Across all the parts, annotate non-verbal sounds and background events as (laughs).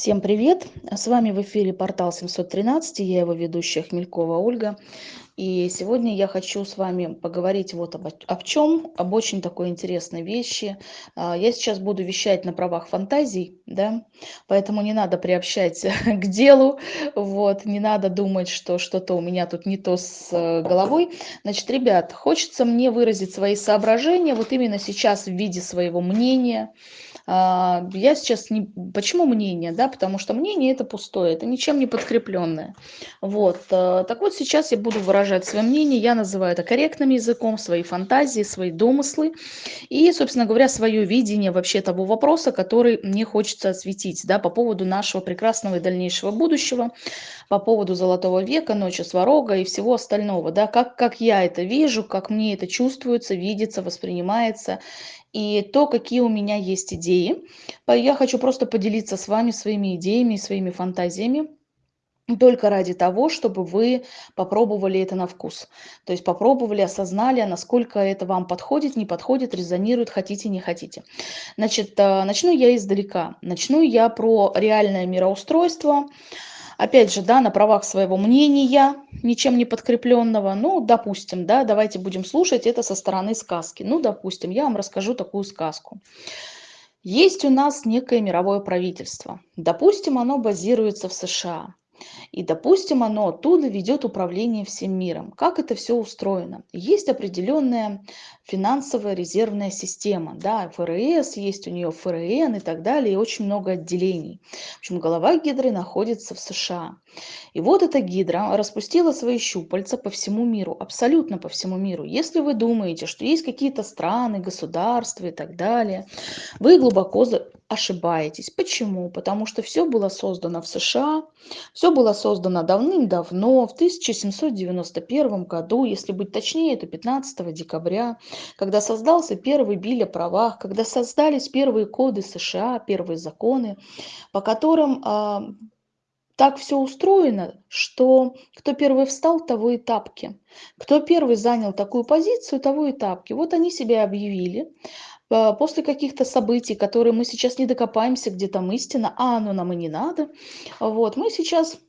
Всем привет! С вами в эфире портал 713, я его ведущая Хмелькова Ольга. И сегодня я хочу с вами поговорить вот об, об чем, об очень такой интересной вещи. А, я сейчас буду вещать на правах фантазий, да, поэтому не надо приобщать (laughs) к делу, вот, не надо думать, что что-то у меня тут не то с э, головой. Значит, ребят, хочется мне выразить свои соображения вот именно сейчас в виде своего мнения, я сейчас не... Почему мнение? Да, потому что мнение это пустое, это ничем не подкрепленное. Вот. Э, так вот, сейчас я буду выражать свое мнение, я называю это корректным языком, свои фантазии, свои домыслы и, собственно говоря, свое видение вообще того вопроса, который мне хочется осветить, да, по поводу нашего прекрасного и дальнейшего будущего, по поводу Золотого века, Ночи Сварога и всего остального, да, как, как я это вижу, как мне это чувствуется, видится, воспринимается и то, какие у меня есть идеи. Я хочу просто поделиться с вами своими идеями своими фантазиями только ради того, чтобы вы попробовали это на вкус. То есть попробовали, осознали, насколько это вам подходит, не подходит, резонирует, хотите, не хотите. Значит, э, начну я издалека. Начну я про реальное мироустройство, опять же, да, на правах своего мнения, ничем не подкрепленного, ну, допустим, да, давайте будем слушать это со стороны сказки. Ну, допустим, я вам расскажу такую сказку. Есть у нас некое мировое правительство. Допустим, оно базируется в США. И, допустим, оно оттуда ведет управление всем миром. Как это все устроено? Есть определенная финансовая резервная система. Да, ФРС, есть у нее ФРН и так далее, и очень много отделений. В общем, голова гидры находится в США. И вот эта гидра распустила свои щупальца по всему миру, абсолютно по всему миру. Если вы думаете, что есть какие-то страны, государства и так далее, вы глубоко ошибаетесь. Почему? Потому что все было создано в США, все было создано давным-давно, в 1791 году, если быть точнее, это 15 декабря, когда создался первый биль о правах, когда создались первые коды США, первые законы, по которым а, так все устроено, что кто первый встал, того и тапки. Кто первый занял такую позицию, того и тапки. Вот они себя объявили. А, после каких-то событий, которые мы сейчас не докопаемся, где там истина, а оно нам и не надо, вот, мы сейчас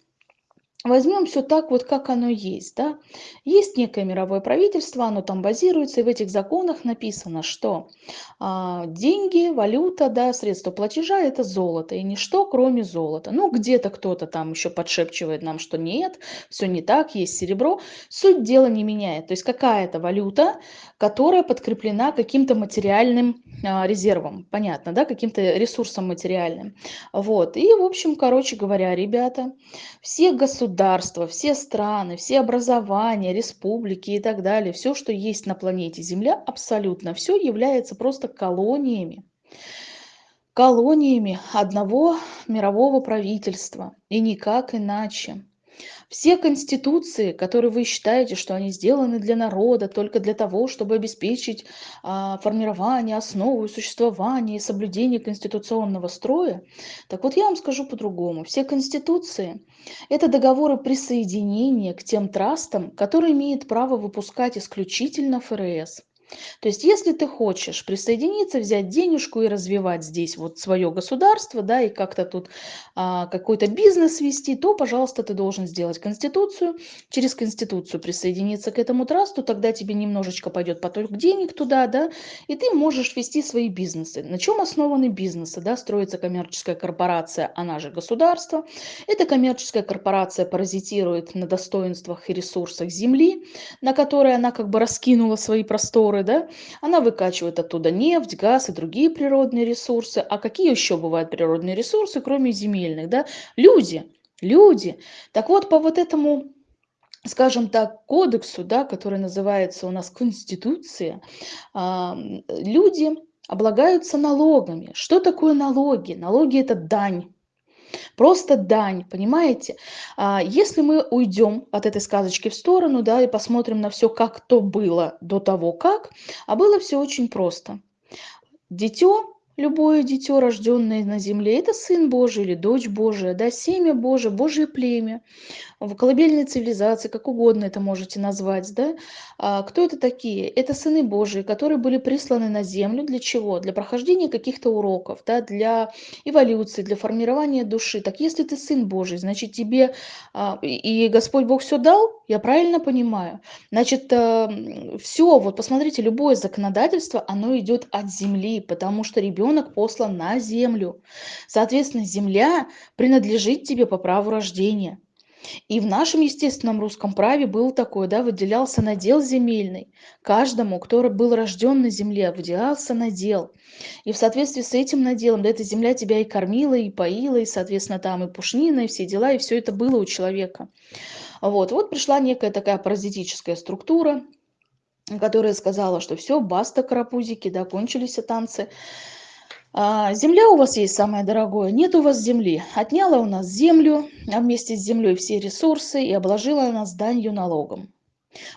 Возьмем все так, вот как оно есть. Да? Есть некое мировое правительство, оно там базируется, и в этих законах написано, что а, деньги, валюта, да, средства платежа – это золото, и ничто, кроме золота. Ну, где-то кто-то там еще подшепчивает нам, что нет, все не так, есть серебро. Суть дела не меняет. То есть какая-то валюта, которая подкреплена каким-то материальным а, резервом, понятно, да, каким-то ресурсом материальным. Вот. И, в общем, короче говоря, ребята, все государства, государства, все страны, все образования, республики и так далее, все, что есть на планете Земля, абсолютно все является просто колониями. Колониями одного мирового правительства. И никак иначе. Все конституции, которые вы считаете, что они сделаны для народа, только для того, чтобы обеспечить а, формирование, основу существования и соблюдение конституционного строя, так вот я вам скажу по-другому. Все конституции – это договоры присоединения к тем трастам, которые имеют право выпускать исключительно ФРС. То есть, если ты хочешь присоединиться, взять денежку и развивать здесь вот свое государство, да, и как-то тут а, какой-то бизнес вести, то, пожалуйста, ты должен сделать конституцию, через конституцию присоединиться к этому трасту, тогда тебе немножечко пойдет поток денег туда, да, и ты можешь вести свои бизнесы. На чем основаны бизнесы, да, строится коммерческая корпорация, она же государство. Эта коммерческая корпорация паразитирует на достоинствах и ресурсах земли, на которые она как бы раскинула свои просторы, горы, да, она выкачивает оттуда нефть, газ и другие природные ресурсы. А какие еще бывают природные ресурсы, кроме земельных, да? Люди, люди. Так вот, по вот этому скажем так, кодексу, да, который называется у нас Конституция, люди облагаются налогами. Что такое налоги? Налоги – это дань Просто дань, понимаете? А, если мы уйдем от этой сказочки в сторону, да, и посмотрим на все, как то было до того, как, а было все очень просто. Дитё любое дитё, рожденное на земле, это сын Божий или дочь Божия, да, семя Божие, Божье племя в колыбельной цивилизации, как угодно это можете назвать, да. А, кто это такие? Это сыны Божии, которые были присланы на землю для чего? Для прохождения каких-то уроков, да, для эволюции, для формирования души. Так если ты сын Божий, значит тебе а, и Господь Бог все дал, я правильно понимаю? Значит, э, все, вот посмотрите, любое законодательство, оно идет от земли, потому что ребенок послан на землю. Соответственно, земля принадлежит тебе по праву рождения. И в нашем естественном русском праве был такой, да, выделялся надел земельный. Каждому, кто был рожден на земле, выделялся надел. И в соответствии с этим наделом, да, эта земля тебя и кормила, и поила, и, соответственно, там и пушнина, и все дела, и все это было у человека. Вот, вот пришла некая такая паразитическая структура, которая сказала, что все, баста, карапузики, да, кончились танцы. А, земля у вас есть самое дорогое, нет у вас земли. Отняла у нас землю, а вместе с землей все ресурсы и обложила нас данью налогом.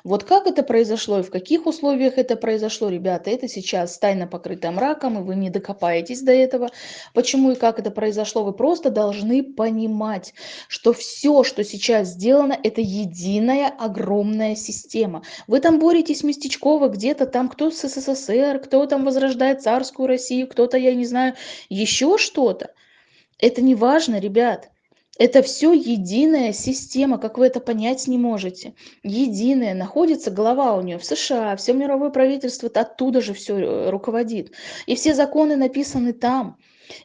Вот как это произошло и в каких условиях это произошло, ребята, это сейчас тайно покрыто мраком, и вы не докопаетесь до этого. Почему и как это произошло, вы просто должны понимать, что все, что сейчас сделано, это единая огромная система. Вы там боретесь местечково где-то там, кто с СССР, кто там возрождает царскую Россию, кто-то, я не знаю, еще что-то. Это не важно, ребят. Это все единая система, как вы это понять не можете. Единая, находится голова у нее в США, все мировое правительство оттуда же все э, руководит. И все законы написаны там.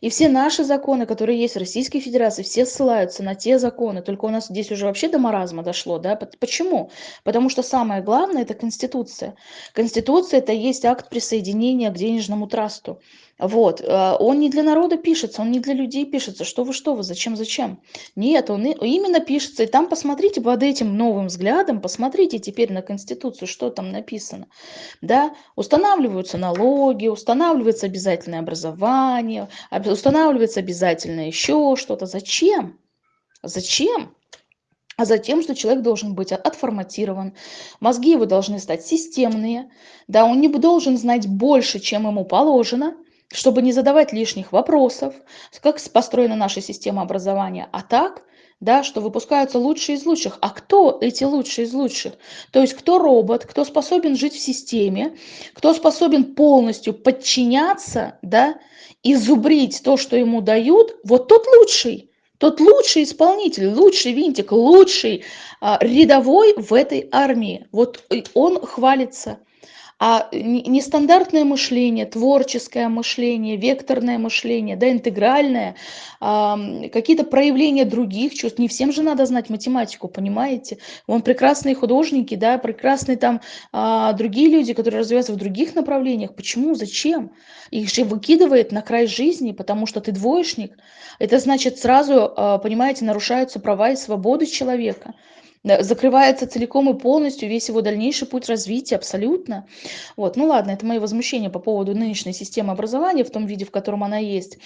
И все наши законы, которые есть в Российской Федерации, все ссылаются на те законы. Только у нас здесь уже вообще до маразма дошло. Да? Почему? Потому что самое главное – это Конституция. Конституция – это есть акт присоединения к денежному трасту. Вот, э, он не для народа пишется, он не для людей пишется. Что вы, что вы, зачем, зачем? Нет, он именно пишется. И там посмотрите под этим новым взглядом, посмотрите теперь на Конституцию, что там написано. Да, устанавливаются налоги, устанавливается обязательное образование, устанавливается обязательно еще что-то. Зачем? Зачем? а затем, что человек должен быть отформатирован, мозги его должны стать системные, да, он не должен знать больше, чем ему положено, чтобы не задавать лишних вопросов, как построена наша система образования, а так, да, что выпускаются лучшие из лучших. А кто эти лучшие из лучших? То есть кто робот, кто способен жить в системе, кто способен полностью подчиняться, да, и зубрить то, что ему дают, вот тот лучший. Тот лучший исполнитель, лучший винтик, лучший а, рядовой в этой армии. Вот он хвалится а нестандартное мышление, творческое мышление, векторное мышление, да, интегральное, какие-то проявления других чувств. Не всем же надо знать математику, понимаете? Вон прекрасные художники, да, прекрасные там а, другие люди, которые развиваются в других направлениях. Почему? Зачем? Их же выкидывает на край жизни, потому что ты двоечник. Это значит сразу, а, понимаете, нарушаются права и свободы человека закрывается целиком и полностью весь его дальнейший путь развития, абсолютно. Вот, ну ладно, это мои возмущения по поводу нынешней системы образования в том виде, в котором она есть.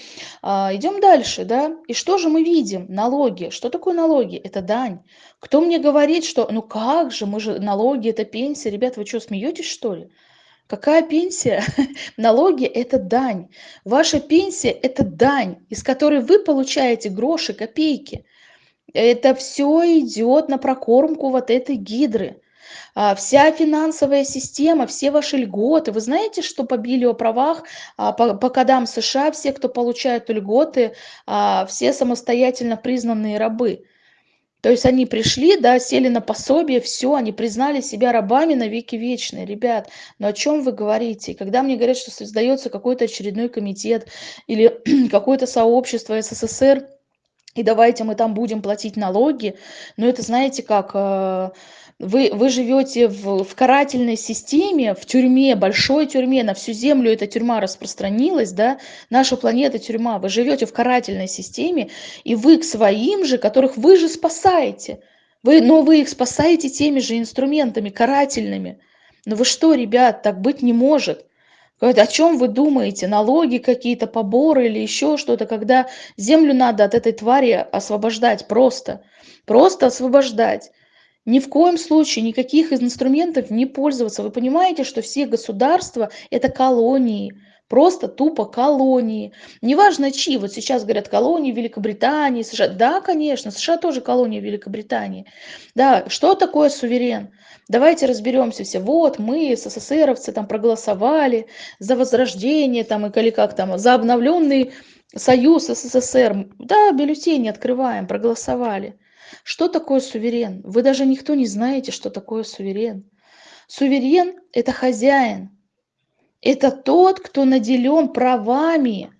А, идем дальше, да, и что же мы видим? Налоги. Что такое налоги? Это дань. Кто мне говорит, что, ну как же, мы же, налоги, это пенсия. Ребята, вы что, смеетесь, что ли? Какая пенсия? (laughs) Налоги – это дань. Ваша пенсия – это дань, из которой вы получаете гроши, копейки. Это все идет на прокормку вот этой гидры. А, вся финансовая система, все ваши льготы. Вы знаете, что по библиоправах, а, по, по кодам США, все, кто получают льготы, а, все самостоятельно признанные рабы. То есть они пришли, да, сели на пособие, все, они признали себя рабами на веки вечные. Ребят, но о чем вы говорите? Когда мне говорят, что создается какой-то очередной комитет или (clears throat) какое-то сообщество СССР, и давайте мы там будем платить налоги. Но это, знаете, как э, вы, вы живете в, в карательной системе, в тюрьме, большой тюрьме, на всю землю эта тюрьма распространилась, да, наша планета тюрьма, вы живете в карательной системе, и вы к своим же, которых вы же спасаете, вы, но вы их спасаете теми же инструментами карательными. Но вы что, ребят, так быть не может. О чем вы думаете? Налоги какие-то, поборы или еще что-то, когда землю надо от этой твари освобождать просто. Просто освобождать. Ни в коем случае никаких инструментов не пользоваться. Вы понимаете, что все государства – это колонии. просто тупо колонии. Неважно чьи, вот сейчас говорят колонии Великобритании, США. Да, конечно, США тоже колония Великобритании. Да, что такое суверен? Давайте разберемся все. Вот мы, СССРовцы, там проголосовали за возрождение, там, или как там, за обновленный Союз СССР. Да, бюллетени открываем, проголосовали. Что такое суверен? Вы даже никто не знаете, что такое суверен. Суверен – это хозяин. Это тот, кто наделен правами.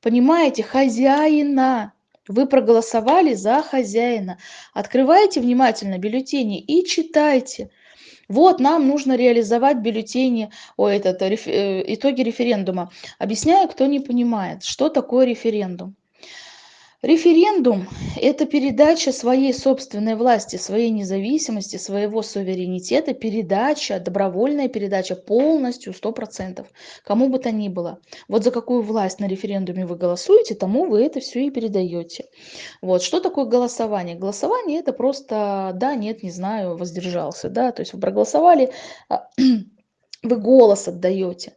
Понимаете, хозяина. Вы проголосовали за хозяина. Открывайте внимательно бюллетени и читайте. Вот нам нужно реализовать бюллетени, о, этот, э, итоги референдума. Объясняю, кто не понимает, что такое референдум. Референдум – это передача своей собственной власти, своей независимости, своего суверенитета, передача, добровольная передача полностью, 100%, кому бы то ни было. Вот за какую власть на референдуме вы голосуете, тому вы это все и передаете. Вот. Что такое голосование? Голосование – это просто да, нет, не знаю, воздержался. Да? То есть вы проголосовали, а, (clears throat) вы голос отдаете.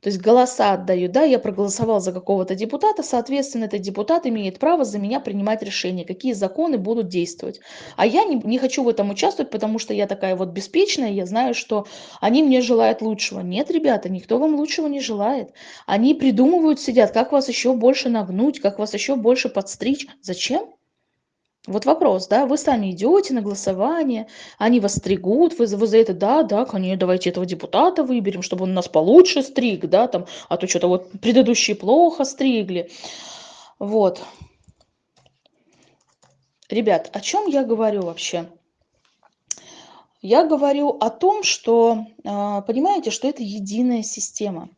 То есть голоса отдаю, да, я проголосовал за какого-то депутата, соответственно, этот депутат имеет право за меня принимать решения, какие законы будут действовать. А я не, не хочу в этом участвовать, потому что я такая вот беспечная, я знаю, что они мне желают лучшего. Нет, ребята, никто вам лучшего не желает. Они придумывают, сидят, как вас еще больше нагнуть, как вас еще больше подстричь. Зачем? Вот вопрос, да, вы сами идете на голосование, они вас стригут, вы, вы за это, да, да, конечно, давайте этого депутата выберем, чтобы он нас получше стриг, да, там, а то что-то вот предыдущие плохо стригли. Вот. Ребят, о чем я говорю вообще? Я говорю о том, что, а, понимаете, что это единая система.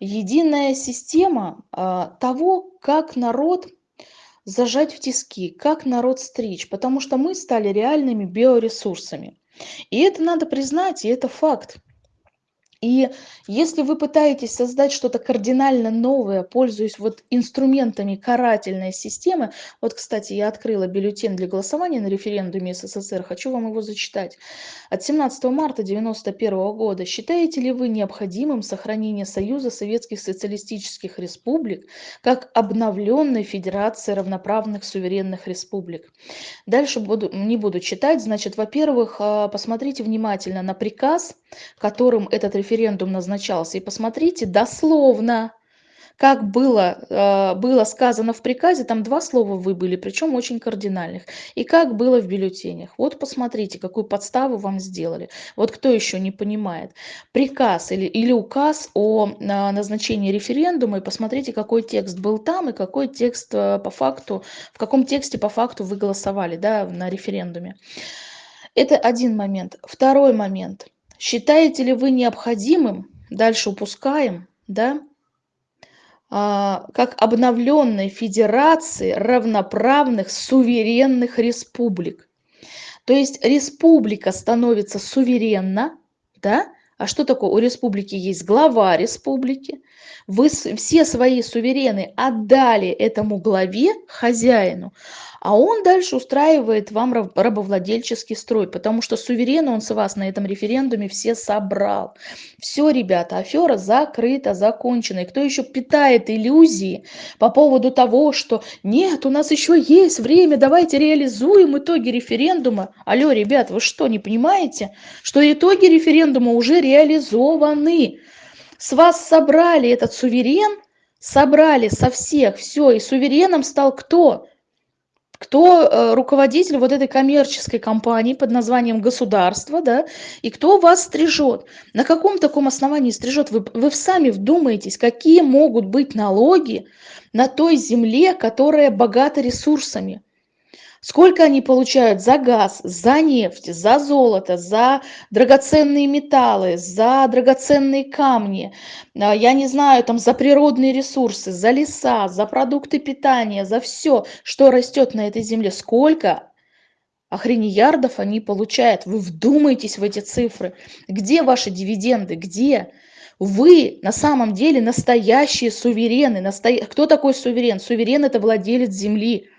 Единая система а, того, как народ зажать в тиски, как народ стричь, потому что мы стали реальными биоресурсами. И это надо признать, и это факт. И если вы пытаетесь создать что-то кардинально новое, пользуясь вот инструментами карательной системы, вот, кстати, я открыла бюллетень для голосования на референдуме СССР, хочу вам его зачитать. От 17 марта 1991 года считаете ли вы необходимым сохранение Союза Советских Социалистических Республик как обновленной Федерации равноправных суверенных республик? Дальше буду, не буду читать. Значит, во-первых, а, посмотрите внимательно на приказ, которым этот референдум назначался. И посмотрите дословно, как было, э, было сказано в приказе, там два слова выбыли, причем очень кардинальных. И как было в бюллетенях. Вот посмотрите, какую подставу вам сделали. Вот кто еще не понимает. Приказ или, или указ о назначении референдума, и посмотрите, какой текст был там, и какой текст э, по факту, в каком тексте по факту вы голосовали да, на референдуме. Это один момент. Второй момент – Считаете ли вы необходимым, дальше упускаем, да, а, как обновленной федерации равноправных суверенных республик. То есть республика становится суверенна, да, а что такое? У республики есть глава республики. Вы все свои суверены отдали этому главе, хозяину, а он дальше устраивает вам рабовладельческий строй, потому что суверен он с вас на этом референдуме все собрал. Все, ребята, афера закрыта, закончена. И кто еще питает иллюзии по поводу того, что нет, у нас еще есть время, давайте реализуем итоги референдума. Алло, ребят, вы что, не понимаете, что итоги референдума уже реализованы? С вас собрали этот суверен, собрали со всех, все, и сувереном стал кто? кто э, руководитель вот этой коммерческой компании под названием государство, да, и кто вас стрижет. На каком таком основании стрижет? Вы, вы сами вдумаетесь, какие могут быть налоги на той земле, которая богата ресурсами. Сколько они получают за газ, за нефть, за золото, за драгоценные металлы, за драгоценные камни, а, я не знаю, там за природные ресурсы, за леса, за продукты питания, за все, что растет на этой земле. Сколько охренеярдов они получают. Вы вдумайтесь в эти цифры. Где ваши дивиденды? Где? Вы на самом деле настоящие суверены. Насто... Кто такой суверен? Суверен – это владелец земли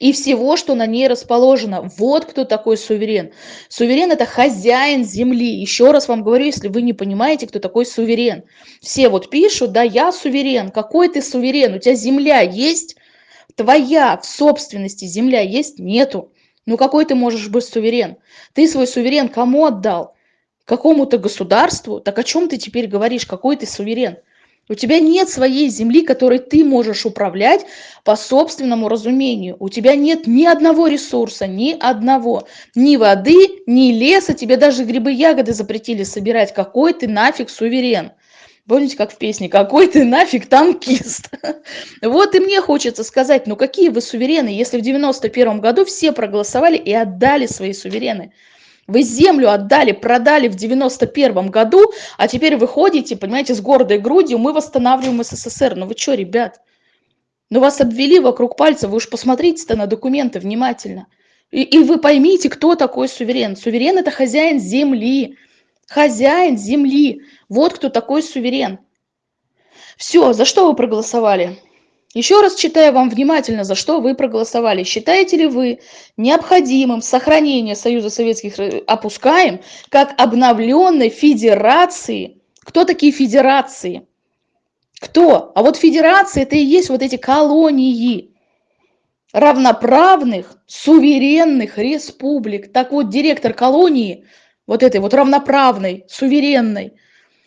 и всего, что на ней расположено. Вот кто такой суверен. Суверен – это хозяин земли. Еще раз вам говорю, если вы не понимаете, кто такой суверен. Все вот пишут, да, я суверен. Какой ты суверен? У тебя земля есть? Твоя в собственности земля есть? Нету. Ну какой ты можешь быть суверен? Ты свой суверен кому отдал? Какому-то государству? Так о чем ты теперь говоришь? Какой ты суверен? У тебя нет своей земли, которой ты можешь управлять по собственному разумению. У тебя нет ни одного ресурса, ни одного. Ни воды, ни леса. Тебе даже грибы ягоды запретили собирать. Какой ты нафиг суверен? Помните, как в песне «Какой ты нафиг танкист?» (laughs) Вот и мне хочется сказать, ну какие вы суверены, если в 91 году все проголосовали и отдали свои суверены. Вы землю отдали, продали в 91 году, а теперь вы ходите, понимаете, с гордой грудью, мы восстанавливаем СССР. Ну вы что, ребят? Ну вас обвели вокруг пальца, вы уж посмотрите-то на документы внимательно. И, и вы поймите, кто такой суверен. Суверен – это хозяин земли. Хозяин земли. Вот кто такой суверен. Все, за что вы проголосовали? Еще раз читаю вам внимательно, за что вы проголосовали. Считаете ли вы необходимым сохранение Союза Советских опускаем как обновленной федерации? Кто такие федерации? Кто? А вот федерации это и есть вот эти колонии равноправных, суверенных республик. Так вот, директор колонии, вот этой вот равноправной, суверенной,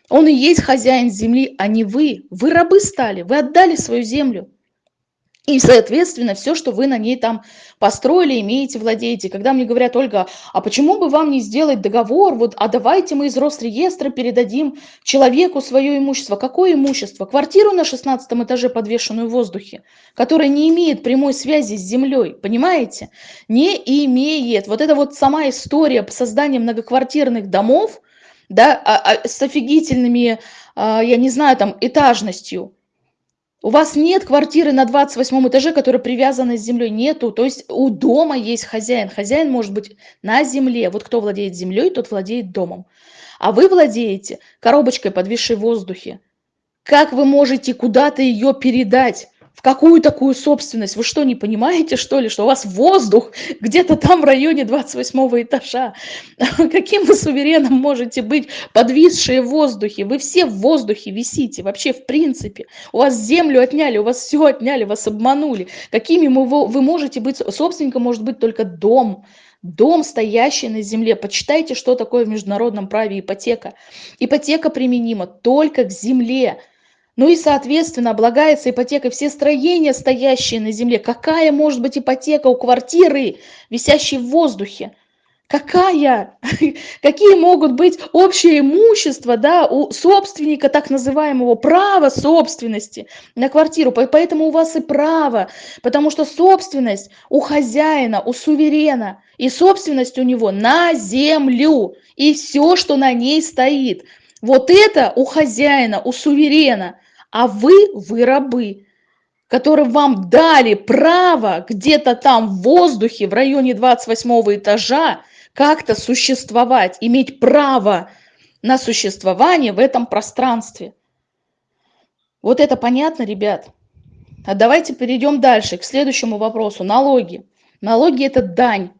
он и есть хозяин земли, а не вы. Вы рабы стали, вы отдали свою землю. И, соответственно, все, что вы на ней там построили, имеете, владеете. Когда мне говорят, Ольга, а почему бы вам не сделать договор, вот, а давайте мы из Росреестра передадим человеку свое имущество. Какое имущество? Квартиру на 16 этаже, подвешенную в воздухе, которая не имеет прямой связи с землей, понимаете? Не имеет. Вот это вот сама история создания многоквартирных домов, да, а, а, с офигительными, а, я не знаю, там, этажностью, у вас нет квартиры на 28 этаже, которая привязана с землей. Нету. То есть у дома есть хозяин. Хозяин может быть на земле. Вот кто владеет землей, тот владеет домом. А вы владеете коробочкой, подвисшей в воздухе. Как вы можете куда-то ее передать? В какую такую собственность? Вы что, не понимаете, что ли, что у вас воздух где-то там в районе 28 этажа? (laughs) Каким вы сувереном можете быть, подвисшие в воздухе? Вы все в воздухе висите, вообще в принципе. У вас землю отняли, у вас все отняли, вас обманули. Какими вы можете быть, собственником может быть только дом, дом, стоящий на земле. Почитайте, что такое в международном праве ипотека. Ипотека применима только к земле. Ну и, соответственно, облагается ипотекой все строения, стоящие на земле. Какая может быть ипотека у квартиры, висящей в воздухе? Какая? (laughs) Какие могут быть общее имущество да, у собственника так называемого права собственности на квартиру? Поэтому у вас и право, потому что собственность у хозяина, у суверена, и собственность у него на землю, и все, что на ней стоит. Вот это у хозяина, у суверена – а вы, вы рабы, которые вам дали право где-то там в воздухе, в районе 28 этажа, как-то существовать, иметь право на существование в этом пространстве. Вот это понятно, ребят? А давайте перейдем дальше, к следующему вопросу. Налоги. Налоги – это дань.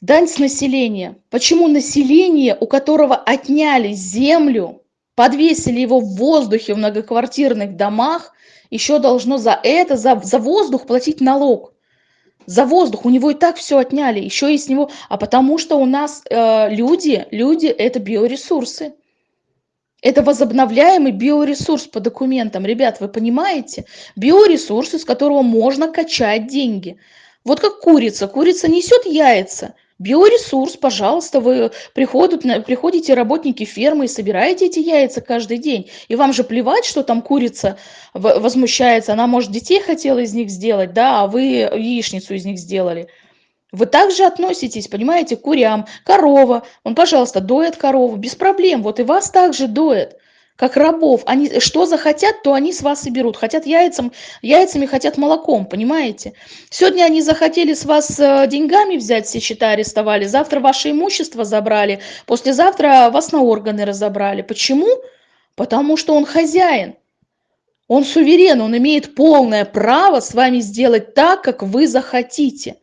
Дань с населения. Почему население, у которого отняли землю, подвесили его в воздухе в многоквартирных домах, еще должно за это, за, за воздух платить налог. За воздух. У него и так все отняли. Еще и с него. А потому что у нас э, люди, люди это биоресурсы. Это возобновляемый биоресурс по документам. Ребят, вы понимаете? Биоресурс, из которого можно качать деньги. Вот как курица. Курица несет яйца. Биоресурс, пожалуйста, вы приходят, приходите работники фермы и собираете эти яйца каждый день. И вам же плевать, что там курица возмущается, она, может, детей хотела из них сделать, да, а вы яичницу из них сделали. Вы также относитесь, понимаете, к курям, корова, он, пожалуйста, доет корову, без проблем, вот и вас также доет как рабов. Они что захотят, то они с вас и берут. Хотят яйцам, яйцами, хотят молоком, понимаете? Сегодня они захотели с вас э, деньгами взять, все счета арестовали, завтра ваше имущество забрали, послезавтра вас на органы разобрали. Почему? Потому что он хозяин. Он суверен, он имеет полное право с вами сделать так, как вы захотите.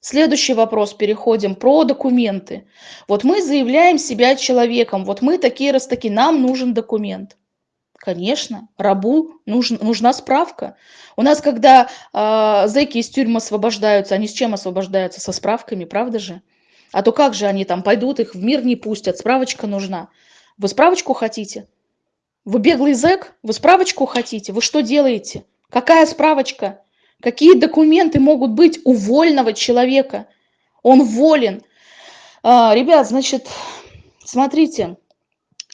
Следующий вопрос, переходим, про документы. Вот мы заявляем себя человеком, вот мы такие раз таки, нам нужен документ. Конечно, рабу нужен, нужна справка. У нас, когда э, зэки из тюрьмы освобождаются, они с чем освобождаются? Со справками, правда же? А то как же они там пойдут, их в мир не пустят, справочка нужна. Вы справочку хотите? Вы беглый зэк? Вы справочку хотите? Вы что делаете? Какая справочка? Какие документы могут быть у вольного человека? Он волен. А, ребят, значит, смотрите,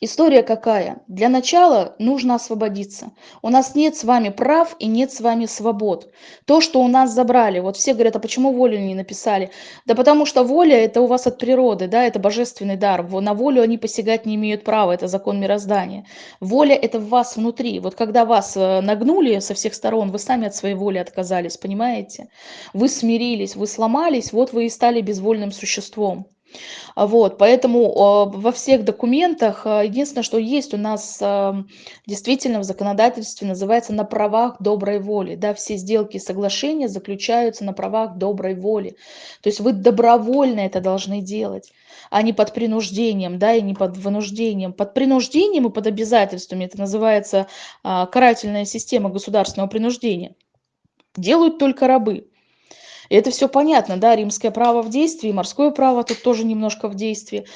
История какая? Для начала нужно освободиться. У нас нет с вами прав и нет с вами свобод. То, что у нас забрали, вот все говорят, а почему волю не написали? Да потому что воля это у вас от природы, да, это божественный дар. На волю они посягать не имеют права, это закон мироздания. Воля это в вас внутри. Вот когда вас э, нагнули со всех сторон, вы сами от своей воли отказались, понимаете? Вы смирились, вы сломались, вот вы и стали безвольным существом. А, вот, поэтому а, во всех документах а, единственное, что есть у нас действительно в законодательстве, называется на правах доброй воли. Да, все сделки и соглашения заключаются на правах доброй воли. То есть вы добровольно это должны делать а не под принуждением, да, и не под вынуждением. Под принуждением и под обязательствами, это называется карательная система государственного принуждения, делают только рабы. И это все понятно, да, римское право в действии, морское право тут тоже немножко в действии.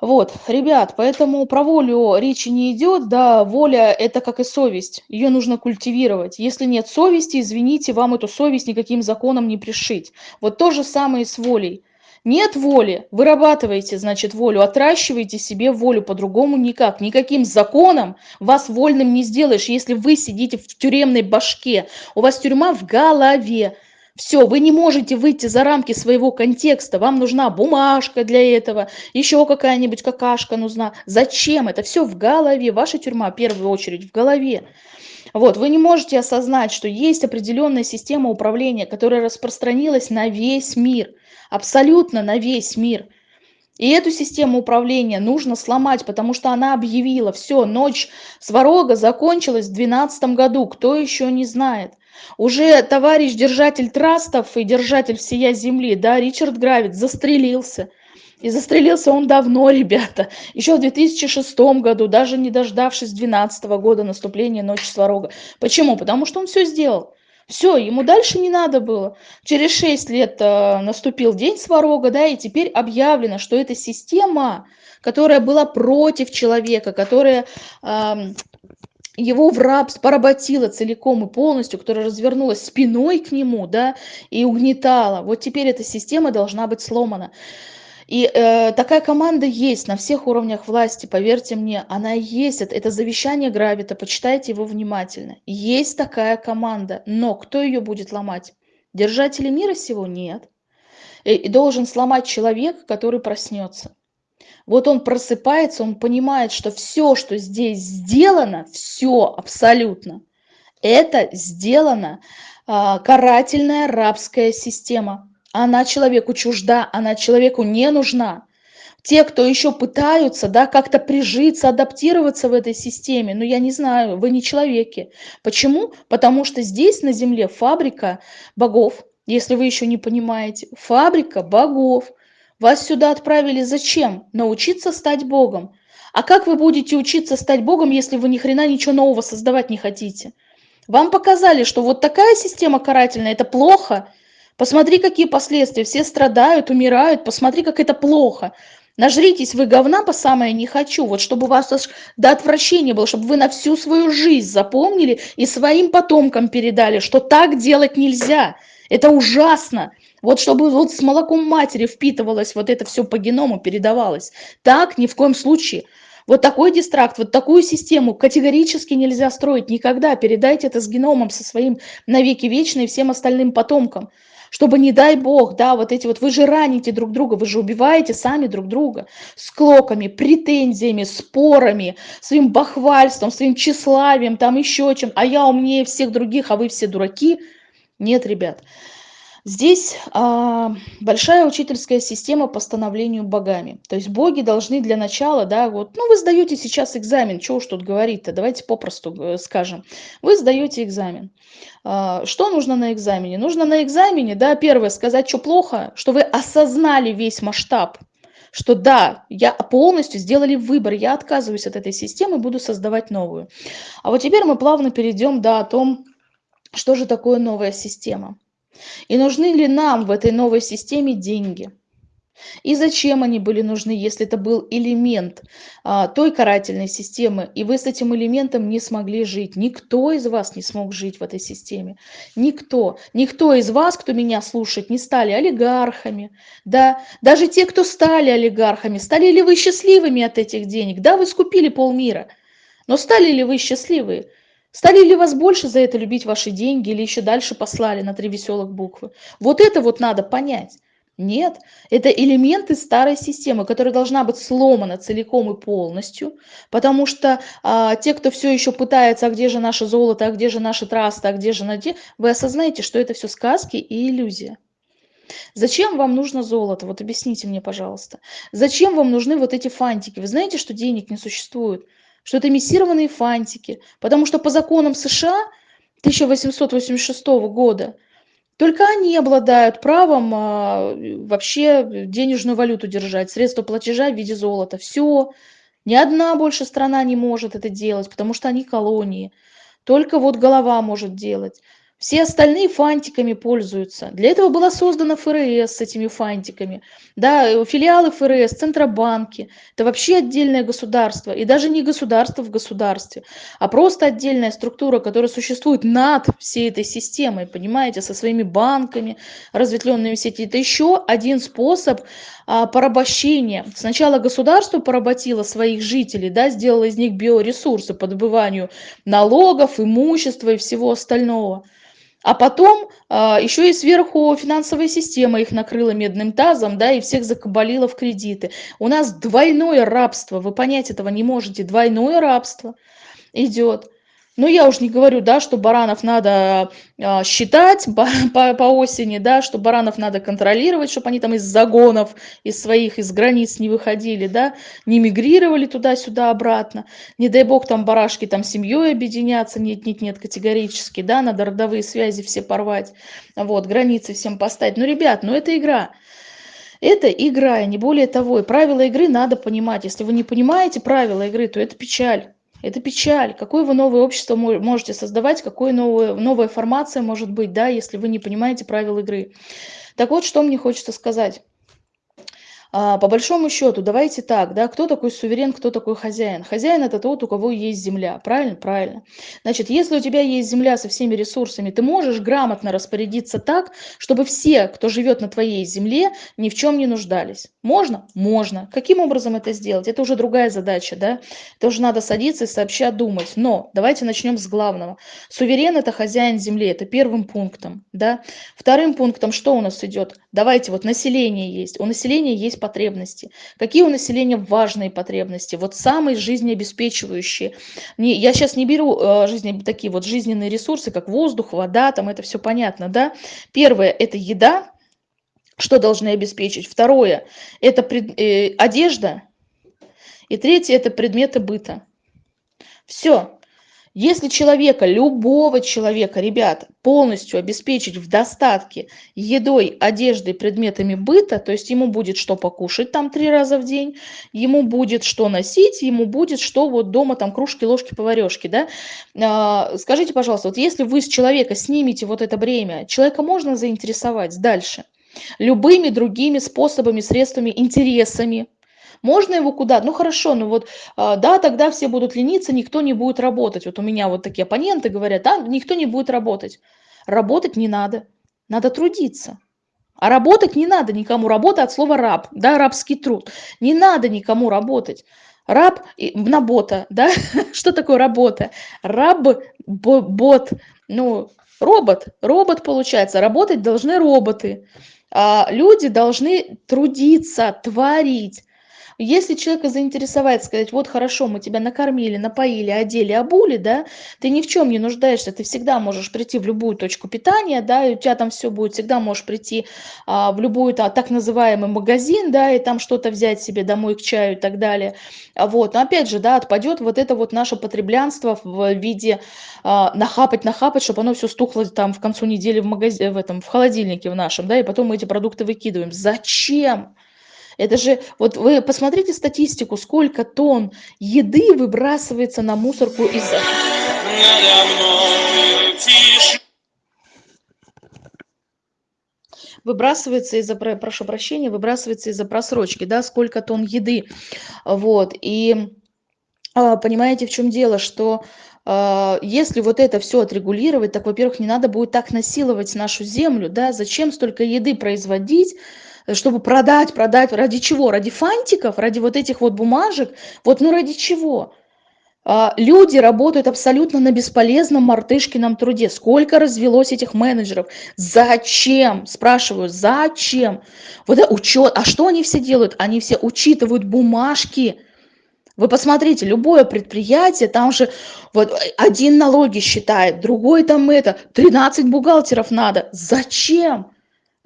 Вот, ребят, поэтому про волю речи не идет, да, воля это как и совесть, ее нужно культивировать. Если нет совести, извините, вам эту совесть никаким законом не пришить. Вот то же самое и с волей. Нет воли, вырабатывайте, значит, волю, отращивайте себе волю, по-другому никак. Никаким законом вас вольным не сделаешь, если вы сидите в тюремной башке, у вас тюрьма в голове. Все, вы не можете выйти за рамки своего контекста, вам нужна бумажка для этого, еще какая-нибудь какашка нужна. Зачем? Это все в голове, ваша тюрьма в первую очередь в голове. Вот, вы не можете осознать, что есть определенная система управления, которая распространилась на весь мир, абсолютно на весь мир. И эту систему управления нужно сломать, потому что она объявила, все, ночь сварога закончилась в 2012 году, кто еще не знает. Уже товарищ держатель трастов и держатель всея земли, да, Ричард Гравит, застрелился. И застрелился он давно, (laughs) ребята, еще в 2006 году, даже не дождавшись 2012 года наступления Ночи Сварога. Почему? Потому что он все сделал. Все, ему дальше не надо было. Через 6 лет э, наступил день Сварога, да, и теперь объявлено, что эта система, которая была против человека, которая... Э, его в рабство поработила целиком и полностью, которая развернулась спиной к нему, да, и угнетала. Вот теперь эта система должна быть сломана. И э, такая команда есть на всех уровнях власти, поверьте мне, она есть. Это, это завещание Гравита, почитайте его внимательно. Есть такая команда, но кто ее будет ломать? Держатели мира всего нет. И, и должен сломать человек, который проснется. Вот он просыпается, он понимает, что все, что здесь сделано, все абсолютно, это сделано а, карательная рабская система. Она человеку чужда, она человеку не нужна. Те, кто еще пытаются да, как-то прижиться, адаптироваться в этой системе, ну я не знаю, вы не человеки. Почему? Потому что здесь на Земле фабрика богов, если вы еще не понимаете, фабрика богов. Вас сюда отправили зачем? Научиться стать Богом. А как вы будете учиться стать Богом, если вы ни хрена ничего нового создавать не хотите? Вам показали, что вот такая система карательная – это плохо. Посмотри, какие последствия. Все страдают, умирают. Посмотри, как это плохо. Нажритесь вы говна по самое не хочу, вот чтобы у вас до отвращения было, чтобы вы на всю свою жизнь запомнили и своим потомкам передали, что так делать нельзя. Это ужасно. Вот чтобы вот с молоком матери впитывалось вот это все по геному, передавалось. Так ни в коем случае. Вот такой дистракт, вот такую систему категорически нельзя строить никогда. Передайте это с геномом, со своим навеки вечной и всем остальным потомкам. Чтобы, не дай бог, да, вот эти вот, вы же раните друг друга, вы же убиваете сами друг друга с клоками, претензиями, спорами, своим бахвальством, своим тщеславием, там еще чем. А я умнее всех других, а вы все дураки. Нет, ребят. Здесь а, большая учительская система по становлению богами. То есть боги должны для начала, да, вот, ну вы сдаете сейчас экзамен, что уж тут говорить-то, давайте попросту э, скажем. Вы сдаете экзамен. А, что нужно на экзамене? Нужно на экзамене, да, первое, сказать, что плохо, что вы осознали весь масштаб, что да, я полностью сделали выбор, я отказываюсь от этой системы, буду создавать новую. А вот теперь мы плавно перейдем, да, о том, что же такое новая система. И нужны ли нам в этой новой системе деньги? И зачем они были нужны, если это был элемент а, той карательной системы, и вы с этим элементом не смогли жить? Никто из вас не смог жить в этой системе. Никто. Никто из вас, кто меня слушает, не стали олигархами. Да? Даже те, кто стали олигархами, стали ли вы счастливыми от этих денег? Да, вы скупили полмира. Но стали ли вы счастливы? Стали ли вас больше за это любить ваши деньги или еще дальше послали на три веселых буквы? Вот это вот надо понять. Нет, это элементы старой системы, которая должна быть сломана целиком и полностью, потому что а, те, кто все еще пытается, а где же наше золото, а где же наши трасты, а где же наде, вы осознаете, что это все сказки и иллюзия. Зачем вам нужно золото? Вот объясните мне, пожалуйста. Зачем вам нужны вот эти фантики? Вы знаете, что денег не существует? Что это эмиссированные фантики, потому что по законам США 1886 года только они обладают правом а, вообще денежную валюту держать, средства платежа в виде золота. Все. Ни одна больше страна не может это делать, потому что они колонии. Только вот голова может делать. Все остальные фантиками пользуются. Для этого была создана ФРС с этими фантиками. Да, э, филиалы ФРС, Центробанки. Это вообще отдельное государство. И даже не государство в государстве, а просто отдельная структура, которая существует над всей этой системой, понимаете, со своими банками, разветвленными сети. Это еще один способ а, порабощения. Сначала государство поработило своих жителей, да, сделало из них биоресурсы по добыванию налогов, имущества и всего остального. А потом а, еще и сверху финансовая система их накрыла медным тазом, да, и всех закабалила в кредиты. У нас двойное рабство, вы понять этого не можете, двойное рабство идет. Ну, я уж не говорю, да, что баранов надо а, считать по, по, по осени, да, что баранов надо контролировать, чтобы они там из загонов, из своих, из границ не выходили, да, не мигрировали туда-сюда обратно. Не дай бог там барашки там семьей объединяться, нет, нет, нет, категорически, да, надо родовые связи все порвать, вот, границы всем поставить. Ну, ребят, ну это игра. Это игра, и не более того. И правила игры надо понимать. Если вы не понимаете правила игры, то это печаль. Это печаль. Какое вы новое общество можете создавать, какое новое, новая формация может быть, да, если вы не понимаете правил игры. Так вот, что мне хочется сказать. А, по большому счету, давайте так, да, кто такой суверен, кто такой хозяин? Хозяин это тот, у кого есть земля, правильно? Правильно. Значит, если у тебя есть земля со всеми ресурсами, ты можешь грамотно распорядиться так, чтобы все, кто живет на твоей земле, ни в чем не нуждались. Можно? Можно. Каким образом это сделать? Это уже другая задача, да? Это уже надо садиться и сообща думать. Но давайте начнем с главного. Суверен это хозяин земли, это первым пунктом, да? Вторым пунктом что у нас идет? Давайте, вот население есть. У населения есть потребности. Какие у населения важные потребности? Вот самые жизнеобеспечивающие. Не, я сейчас не беру э, жизни, такие вот жизненные ресурсы, как воздух, вода, там это все понятно, да? Первое – это еда, что должны обеспечить. Второе – это пред, э, одежда. И третье – это предметы быта. Все. Если человека, любого человека, ребят, полностью обеспечить в достатке едой, одеждой, предметами быта, то есть ему будет что покушать там три раза в день, ему будет что носить, ему будет что вот дома там кружки, ложки, поварешки, да. А, скажите, пожалуйста, вот если вы с человека снимете вот это бремя, человека можно заинтересовать дальше? Любыми другими способами, средствами, интересами, можно его куда? Ну хорошо, ну вот, а, да, тогда все будут лениться, никто не будет работать. Вот у меня вот такие оппоненты говорят, да, никто не будет работать. Работать не надо, надо трудиться. А работать не надо никому. Работа от слова раб, да, рабский труд. Не надо никому работать. Раб на бота, да? (laughs) Что такое работа? Раб, бот, ну, робот, робот получается. Работать должны роботы. А люди должны трудиться, творить. Если человека заинтересовать, сказать, вот хорошо, мы тебя накормили, напоили, одели, обули, да, ты ни в чем не нуждаешься, ты всегда можешь прийти в любую точку питания, да, и у тебя там все будет, всегда можешь прийти а, в любой а, так называемый магазин, да, и там что-то взять себе домой к чаю и так далее. Вот, но опять же, да, отпадет вот это вот наше потреблянство в виде а, нахапать, нахапать, чтобы оно все стухло там в концу недели в магазине, в этом, в холодильнике в нашем, да, и потом мы эти продукты выкидываем. Зачем? Это же, вот вы посмотрите статистику, сколько тонн еды выбрасывается на мусорку из-за... Выбрасывается из-за, прошу прощения, выбрасывается из-за просрочки, да, сколько тонн еды. Вот, и а, понимаете, в чем дело, что а, если вот это все отрегулировать, так, во-первых, не надо будет так насиловать нашу землю, да, зачем столько еды производить, чтобы продать, продать, ради чего? Ради фантиков, ради вот этих вот бумажек? Вот ну ради чего? А, люди работают абсолютно на бесполезном мартышкином труде. Сколько развелось этих менеджеров? Зачем? Спрашиваю, зачем? Вот это учет. А что они все делают? Они все учитывают бумажки. Вы посмотрите, любое предприятие, там же вот один налоги считает, другой там это, 13 бухгалтеров надо. Зачем?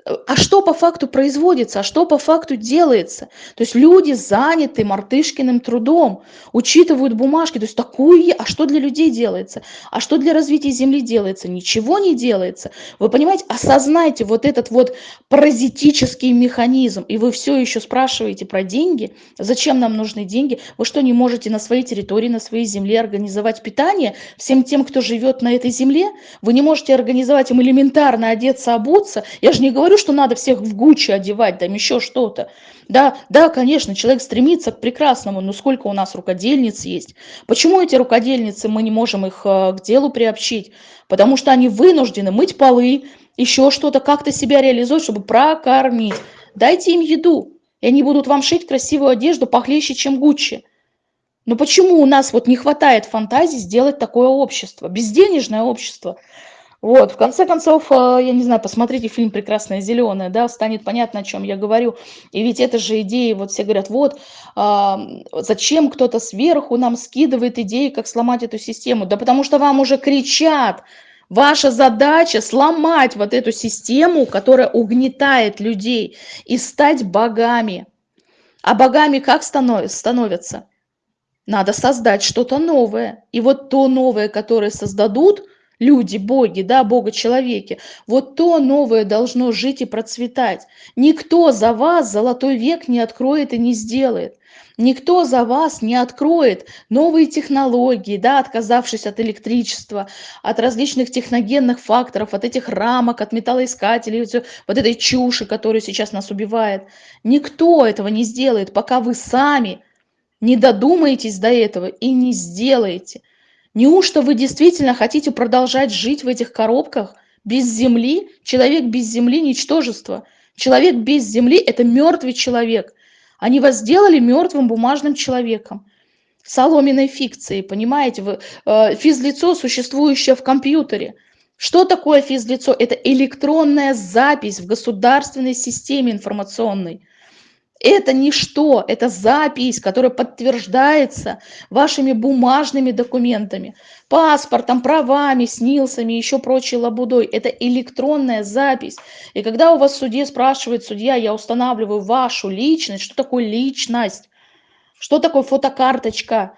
А что по факту производится, а что по факту делается. То есть люди заняты мартышкиным трудом, учитывают бумажки, то есть такую, а что для людей делается, а что для развития земли делается, ничего не делается. Вы понимаете, осознайте вот этот вот паразитический механизм, и вы все еще спрашиваете про деньги, зачем нам нужны деньги, вы что, не можете на своей территории, на своей земле организовать питание всем тем, кто живет на этой земле? Вы не можете организовать им элементарно одеться, обуться? Я же не говорю, говорю, что надо всех в Гуччи одевать, там еще что-то. Да, да, конечно, человек стремится к прекрасному, но сколько у нас рукодельниц есть? Почему эти рукодельницы, мы не можем их э, к делу приобщить? Потому что они вынуждены мыть полы, еще что-то, как-то себя реализовать, чтобы прокормить. Дайте им еду, и они будут вам шить красивую одежду похлеще, чем Гуччи. Но почему у нас вот не хватает фантазии сделать такое общество, безденежное общество? Вот, в конце концов, э, я не знаю, посмотрите фильм «Прекрасное зеленое», да, станет понятно, о чем я говорю. И ведь это же идеи, вот все говорят, вот, а, зачем кто-то сверху нам скидывает идеи, как сломать эту систему? Да потому что вам уже кричат, Ваша задача сломать вот эту систему, которая угнетает людей, и стать богами. А богами как становятся? Надо создать что-то новое. И вот то новое, которое создадут – люди, боги, да, бога-человеки. Вот то новое должно жить и процветать. Никто за вас золотой век не откроет и не сделает. Никто за вас не откроет новые технологии, да, отказавшись от электричества, от различных техногенных факторов, от этих рамок, от металлоискателей, вот этой чуши, которая сейчас нас убивает. Никто этого не сделает, пока вы сами не додумаетесь до этого и не сделаете. Неужто вы действительно хотите продолжать жить в этих коробках без земли? Человек без земли – ничтожество. Человек без земли – это мертвый человек. Они вас сделали мертвым бумажным человеком. Соломенной фикцией, понимаете? Вы, э, физлицо, существующее в компьютере. Что такое физлицо? Это электронная запись в государственной системе информационной. Это ничто, это запись, которая подтверждается вашими бумажными документами, паспортом, правами, снилсами, еще прочей лабудой. Это электронная запись. И когда у вас в суде спрашивает судья, я устанавливаю вашу личность, что такое личность? Что такое фотокарточка?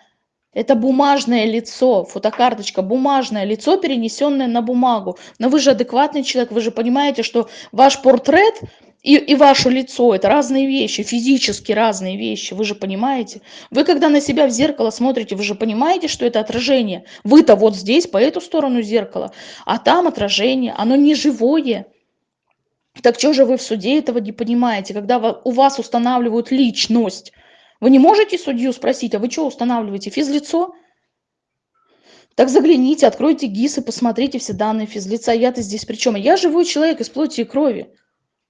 Это бумажное лицо, фотокарточка, бумажное лицо, перенесенное на бумагу. Но вы же адекватный человек, вы же понимаете, что ваш портрет и, и ваше лицо – это разные вещи, физически разные вещи, вы же понимаете. Вы когда на себя в зеркало смотрите, вы же понимаете, что это отражение. Вы-то вот здесь, по эту сторону зеркала, а там отражение, оно не живое. Так что же вы в суде этого не понимаете, когда у вас устанавливают личность? Вы не можете судью спросить, а вы что устанавливаете, физлицо? Так загляните, откройте ГИС и посмотрите все данные физлица. Я-то здесь при чем? Я живой человек из плоти и крови.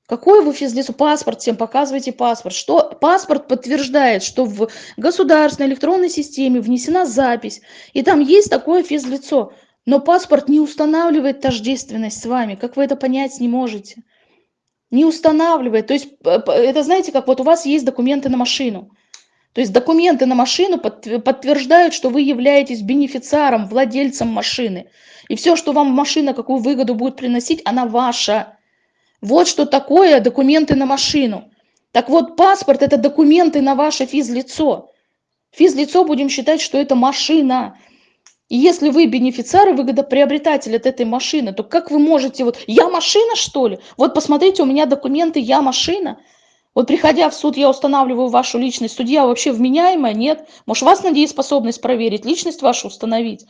Какой вы физлицо? Паспорт всем показывайте паспорт. Что паспорт подтверждает, что в государственной электронной системе внесена запись, и там есть такое физлицо. Но паспорт не устанавливает тождественность с вами. Как вы это понять не можете? Не устанавливает. То есть это знаете, как вот у вас есть документы на машину. То есть документы на машину подтверждают, что вы являетесь бенефициаром, владельцем машины. И все, что вам машина, какую выгоду будет приносить, она ваша. Вот что такое документы на машину. Так вот, паспорт – это документы на ваше физлицо. Физлицо будем считать, что это машина. И если вы бенефициар и выгодоприобретатель от этой машины, то как вы можете, вот, я машина, что ли? Вот посмотрите, у меня документы, я машина. Вот приходя в суд, я устанавливаю вашу личность. Судья вообще вменяемая? Нет. Может, вас на способность проверить, личность вашу установить?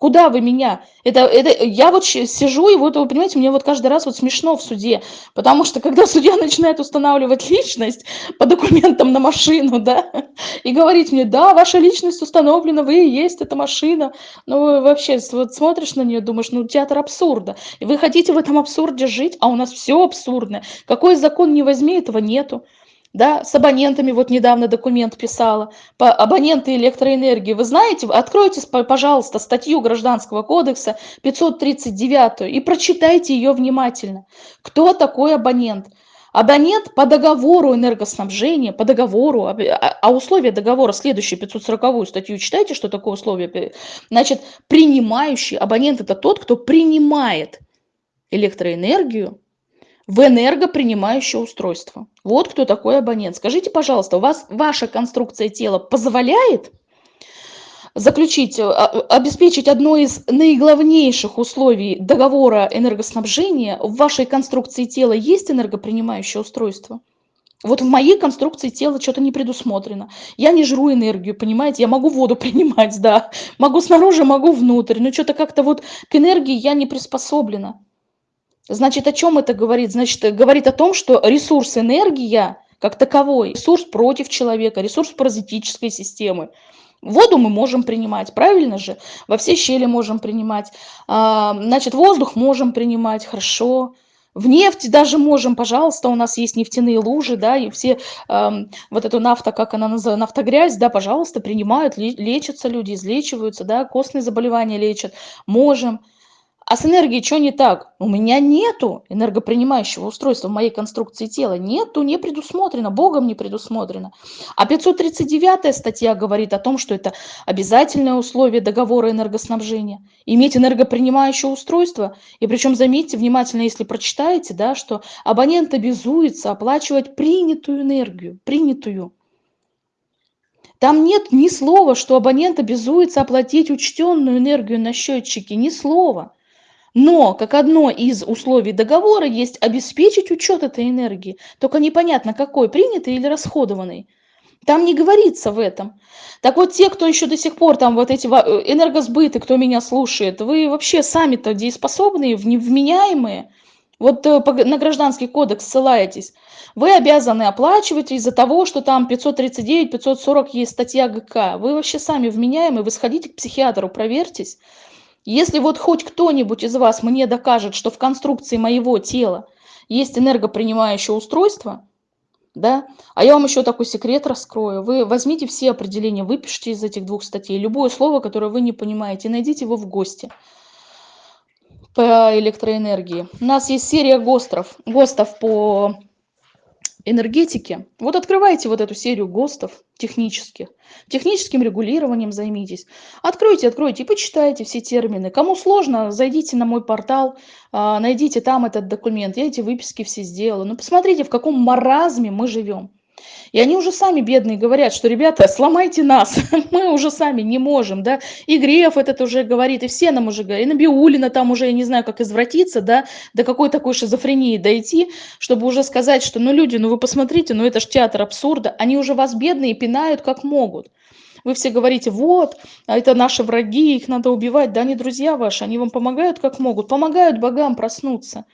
Куда вы меня? Это, это, я вот сижу, и вот, вы понимаете, мне вот каждый раз вот смешно в суде, потому что когда судья (laughs) начинает устанавливать личность по документам на машину, да, (laughs) и говорить мне, да, ваша личность установлена, вы и есть эта машина, ну, вообще, вот смотришь на нее, думаешь, ну, театр абсурда, и вы хотите в этом абсурде жить, а у нас все абсурдное, какой закон не возьми, этого нету да, с абонентами, вот недавно документ писала, по абоненты электроэнергии. Вы знаете, откройте, пожалуйста, статью Гражданского кодекса 539 и прочитайте ее внимательно. Кто такой абонент? Абонент по договору энергоснабжения, по договору, а, а условия договора, следующие 540 статью, читайте, что такое условие. Значит, принимающий, абонент это тот, кто принимает электроэнергию в энергопринимающее устройство. Вот кто такой абонент. Скажите, пожалуйста, у вас ваша конструкция тела позволяет заключить, а, а, обеспечить одно из наиглавнейших условий договора энергоснабжения, в вашей конструкции тела есть энергопринимающее устройство? Вот в моей конструкции тела что-то не предусмотрено. Я не жру энергию, понимаете? Я могу воду (laughs) принимать, да. Могу снаружи, могу внутрь. Но что-то как-то вот к энергии я не приспособлена. Значит, о чем это говорит? Значит, говорит о том, что ресурс энергия как таковой, ресурс против человека, ресурс паразитической системы. Воду мы можем принимать, правильно же? Во все щели можем принимать. А, значит, воздух можем принимать, хорошо. В нефть даже можем, пожалуйста, у нас есть нефтяные лужи, да, и все э, вот эту нафта, как она называется, нафтогрязь, да, пожалуйста, принимают, лечатся люди, излечиваются, да, костные заболевания лечат, можем. А с энергией что не так? У меня нету энергопринимающего устройства в моей конструкции тела. Нету, не предусмотрено, Богом не предусмотрено. А 539 статья говорит о том, что это обязательное условие договора энергоснабжения. Иметь энергопринимающее устройство. И причем заметьте внимательно, если прочитаете, да, что абонент обязуется оплачивать принятую энергию. Принятую. Там нет ни слова, что абонент обязуется оплатить учтенную энергию на счетчике. Ни слова. Но как одно из условий договора есть обеспечить учет этой энергии, только непонятно какой, принятый или расходованный. Там не говорится в этом. Так вот, те, кто еще до сих пор, там вот эти э, энергосбыты, кто меня слушает, вы вообще сами-то дееспособные, вменяемые, вот э, на гражданский кодекс ссылаетесь, вы обязаны оплачивать из-за того, что там 539, 540 есть статья ГК. Вы вообще сами вменяемые, вы сходите к психиатру, проверьтесь. Если вот хоть кто-нибудь из вас мне докажет, что в конструкции моего тела есть энергопринимающее устройство, да, а я вам еще такой секрет раскрою. Вы возьмите все определения, выпишите из этих двух статей любое слово, которое вы не понимаете, найдите его в ГОСТе по электроэнергии. У нас есть серия ГОСТов, ГОСТов по энергетики. Вот открывайте вот эту серию ГОСТов технических. Техническим регулированием займитесь. Откройте, откройте и почитайте все термины. Кому сложно, зайдите на мой портал, а, найдите там этот документ. Я эти выписки все сделала. Ну посмотрите, в каком маразме мы живем. И они уже сами бедные говорят, что, ребята, сломайте нас, (laughs) мы уже сами не можем, да. И Греф этот уже говорит, и все нам уже говорят, и Набиулина там уже, я не знаю, как извратиться, да, до какой такой шизофрении дойти, чтобы уже сказать, что, ну, люди, ну, вы посмотрите, ну, это ж театр абсурда. Они уже вас бедные пинают как могут. Вы все говорите, вот, а это наши враги, их надо убивать. Да, они друзья ваши, они вам помогают как могут, помогают богам проснуться.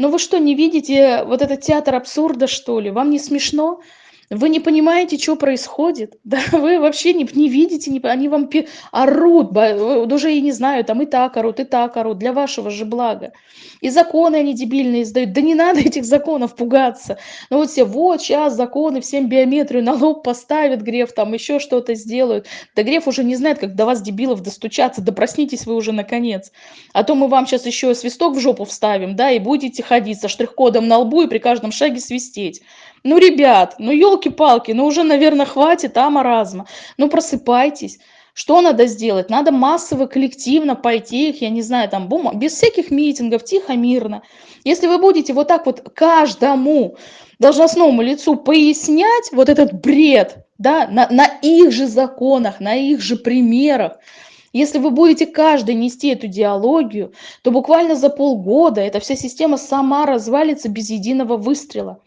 Но вы что, не видите вот этот театр абсурда, что ли? Вам не смешно? Вы не понимаете, что происходит? (laughs) Да, вы вообще не, не видите, не, они вам пи, орут, уже и не знаю, там и так орут, и так орут, для вашего же блага. И законы они дебильные издают. Да не надо этих законов пугаться. Ну вот все, вот сейчас законы, всем биометрию на лоб поставят, Греф там еще что-то сделают. Да Греф уже не знает, как до вас, дебилов, достучаться. Да проснитесь вы уже наконец. А то мы вам сейчас еще свисток в жопу вставим, да, и будете ходить со штрих-кодом на лбу и при каждом шаге свистеть. Ну, ребят, ну елки елки-палки, ну уже, наверное, хватит, а, маразма. Ну просыпайтесь. Что надо сделать? Надо массово, коллективно пойти, я не знаю, там, бума, без всяких митингов, тихо, мирно. Если вы будете вот так вот каждому должностному лицу пояснять вот этот бред, да, на, на их же законах, на их же примерах, если вы будете каждый нести эту диалогию, то буквально за полгода эта вся система сама развалится без единого выстрела.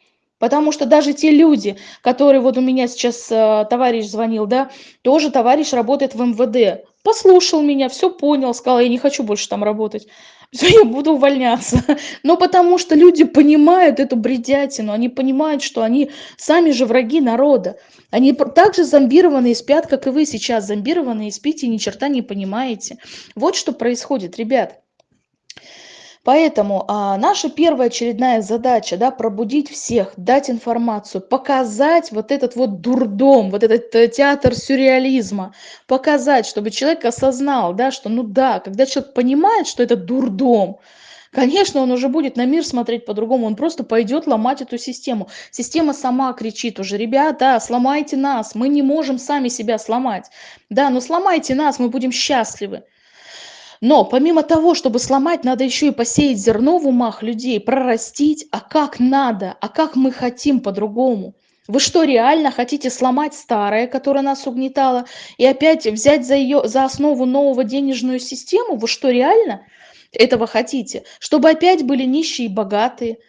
Потому что даже те люди, которые, вот у меня сейчас э, товарищ звонил, да, тоже товарищ работает в МВД, послушал меня, все понял, сказал, я не хочу больше там работать, (laughs) все, я буду увольняться. (laughs) Но потому что люди понимают эту бредятину, они понимают, что они сами же враги народа. Они также зомбированные спят, как и вы сейчас, зомбированные спите и ни черта не понимаете. Вот что происходит, ребят. Поэтому а, наша первая очередная задача, да, пробудить всех, дать информацию, показать вот этот вот дурдом, вот этот э, театр сюрреализма, показать, чтобы человек осознал, да, что ну да, когда человек понимает, что это дурдом, Конечно, он уже будет на мир смотреть по-другому, он просто пойдет ломать эту систему. Система сама кричит уже, ребята, сломайте нас, мы не можем сами себя сломать. Да, но сломайте нас, мы будем счастливы. Но помимо того, чтобы сломать, надо еще и посеять зерно в умах людей, прорастить, а как надо, а как мы хотим по-другому. Вы что, реально хотите сломать старое, которое нас угнетало, и опять взять за, ее, за основу нового денежную систему? Вы что, реально этого хотите? Чтобы опять были нищие и богатые –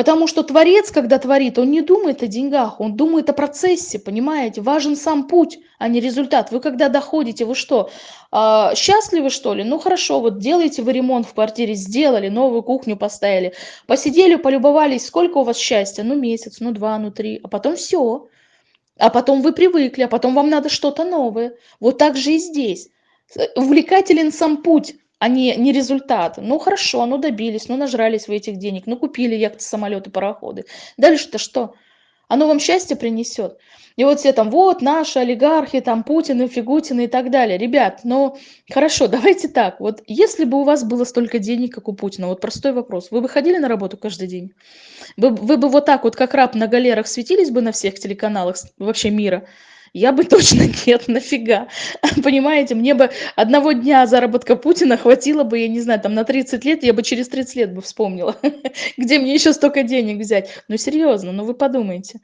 Потому что творец, когда творит, он не думает о деньгах, он думает о процессе, понимаете? Важен сам путь, а не результат. Вы когда доходите, вы что, э, счастливы что ли? Ну хорошо, вот делаете вы ремонт в квартире, сделали, новую кухню поставили, посидели, полюбовались, сколько у вас счастья? Ну месяц, ну два, ну три, а потом все. А потом вы привыкли, а потом вам надо что-то новое. Вот так же и здесь. Увлекателен сам путь а не, не результат. Ну хорошо, ну добились, ну нажрались вы этих денег, ну купили яхты, самолеты, пароходы. Дальше-то что? Оно вам счастье принесет. И вот все там, вот наши олигархи, там Путин, Фигутины и так далее. Ребят, ну хорошо, (laughs) давайте так. Вот если бы у вас было столько денег, как у Путина, вот простой вопрос. Вы бы ходили на работу каждый день? Вы, вы бы вот так вот, как раб на галерах, светились бы на всех телеканалах вообще мира? Я бы (laughs) точно нет, нафига. Понимаете, мне бы одного дня заработка Путина хватило бы, я не знаю, там на 30 лет, я бы через 30 лет бы вспомнила, (laughs) где мне еще столько денег взять. Ну серьезно, ну вы подумайте.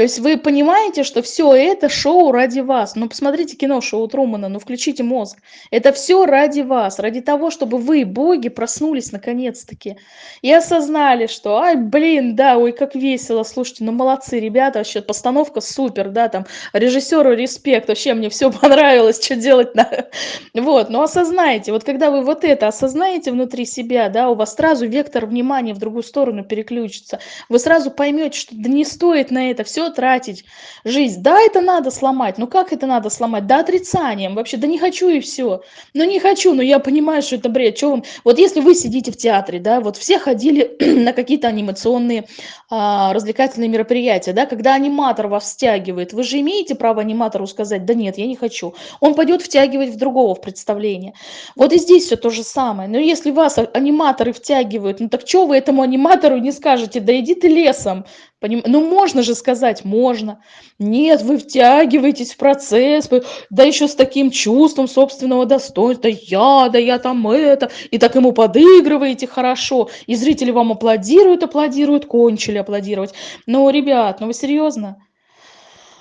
То есть вы понимаете, что все это шоу ради вас. Ну, посмотрите кино шоу Трумана, ну, включите мозг. Это все ради вас, ради того, чтобы вы, боги, проснулись наконец-таки. И осознали, что, ай, блин, да, ой, как весело, слушайте, ну, молодцы, ребята, вообще, постановка супер, да, там, режиссеру респект, вообще, мне все (laughs) понравилось, что делать надо. (laughs) Вот, но осознайте, вот когда вы вот это осознаете внутри себя, да, у вас сразу вектор внимания в другую сторону переключится. Вы сразу поймете, что да не стоит на это все тратить. Жизнь. Да это надо сломать. Ну как это надо сломать? Да отрицанием вообще. Да не хочу и все ну не хочу но я понимаю что это бред. Что вам? Вот если вы сидите в театре да вот все ходили (clears throat) на какие-то анимационные а, развлекательные мероприятия да когда аниматор вас втягивает вы же имеете право аниматору сказать да нет я не хочу он пойдет втягивать в другого в представление. Вот и здесь все то же самое. Но если вас аниматоры втягивают ну так что вы этому аниматору не скажете? Да иди ты лесом Поним... Ну, можно же сказать, можно. Нет, вы втягиваетесь в процесс, вы... да еще с таким чувством собственного достоинства, да я, да я там это, и так ему подыгрываете хорошо, и зрители вам аплодируют, аплодируют, кончили аплодировать. Ну, ребят, ну вы серьезно?